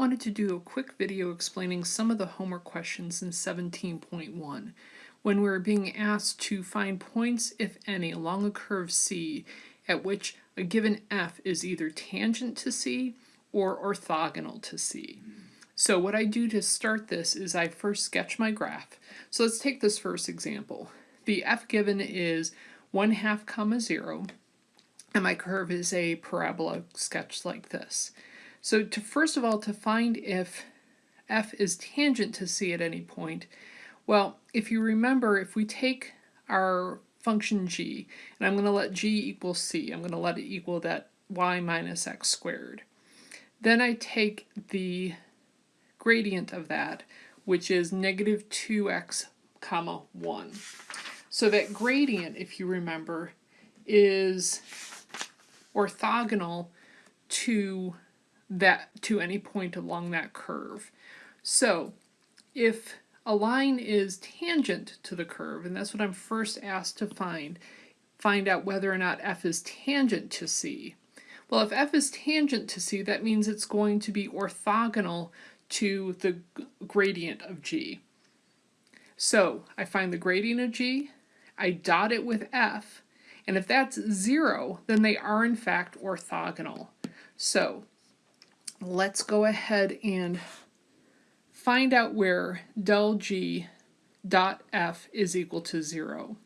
wanted to do a quick video explaining some of the homework questions in 17.1 when we're being asked to find points, if any, along a curve C at which a given f is either tangent to C or orthogonal to C. So what I do to start this is I first sketch my graph. So let's take this first example. The f given is 1 half comma 0 and my curve is a parabola sketched like this. So to first of all, to find if f is tangent to c at any point, well, if you remember, if we take our function g, and I'm going to let g equal c, I'm going to let it equal that y minus x squared. Then I take the gradient of that, which is negative 2x comma 1. So that gradient, if you remember, is orthogonal to that to any point along that curve. So if a line is tangent to the curve, and that's what I'm first asked to find, find out whether or not f is tangent to c. Well, if f is tangent to c, that means it's going to be orthogonal to the gradient of g. So I find the gradient of g, I dot it with f, and if that's zero, then they are in fact orthogonal. So let's go ahead and find out where del g dot f is equal to 0.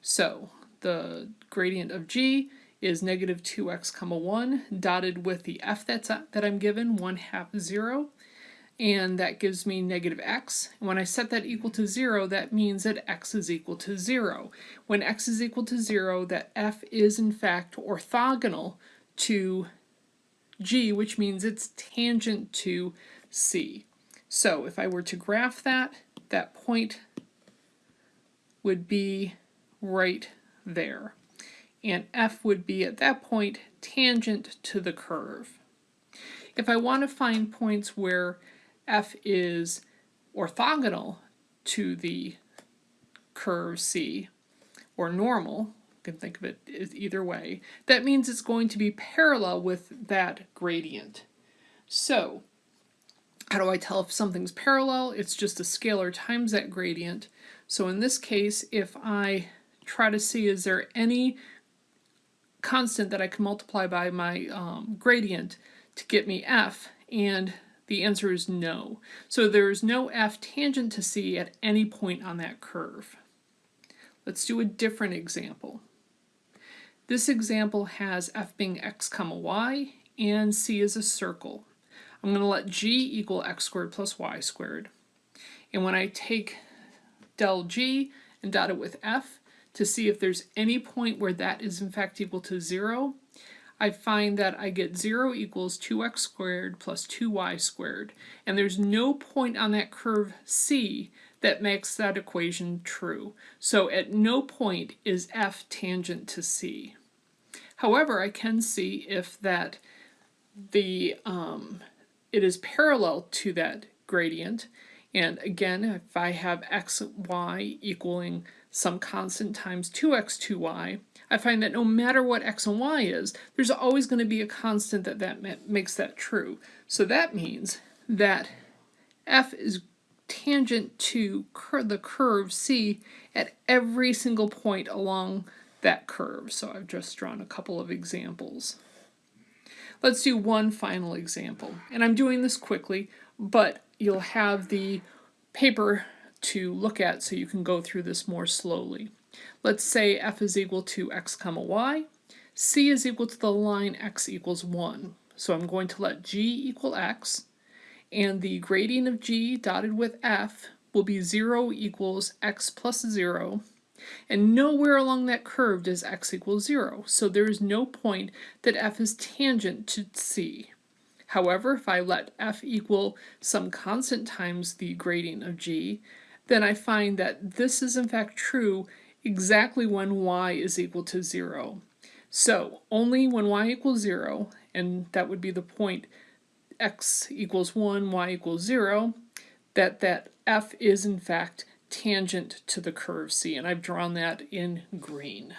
So the gradient of g is negative 2x comma 1 dotted with the f that's that I'm given 1 half 0 and that gives me negative x. When I set that equal to 0 that means that x is equal to 0. When x is equal to 0 that f is in fact orthogonal to G, which means it's tangent to C. So if I were to graph that, that point would be right there. And F would be at that point tangent to the curve. If I want to find points where F is orthogonal to the curve C, or normal, can think of it as either way, that means it's going to be parallel with that gradient. So, how do I tell if something's parallel? It's just a scalar times that gradient. So in this case, if I try to see is there any constant that I can multiply by my um, gradient to get me f, and the answer is no. So there's no f tangent to c at any point on that curve. Let's do a different example. This example has f being x comma y and c is a circle. I'm going to let g equal x squared plus y squared. And when I take del g and dot it with f to see if there's any point where that is in fact equal to 0, I find that I get 0 equals 2x squared plus 2y squared. And there's no point on that curve c that makes that equation true. So at no point is f tangent to c. However, I can see if that the um, it is parallel to that gradient. And again, if I have x, y equaling some constant times 2x, 2y, I find that no matter what x and y is, there's always going to be a constant that, that makes that true. So that means that f is tangent to cur the curve c at every single point along that curve. So I've just drawn a couple of examples. Let's do one final example. And I'm doing this quickly, but you'll have the paper to look at so you can go through this more slowly. Let's say f is equal to x comma y, c is equal to the line x equals 1. So I'm going to let g equal x, and the gradient of g dotted with f will be 0 equals x plus 0, and nowhere along that curve does x equal 0, so there is no point that f is tangent to c. However, if I let f equal some constant times the gradient of g, then I find that this is in fact true exactly when y is equal to 0. So only when y equals 0, and that would be the point x equals 1, y equals 0, that that f is in fact tangent to the curve C, and I've drawn that in green.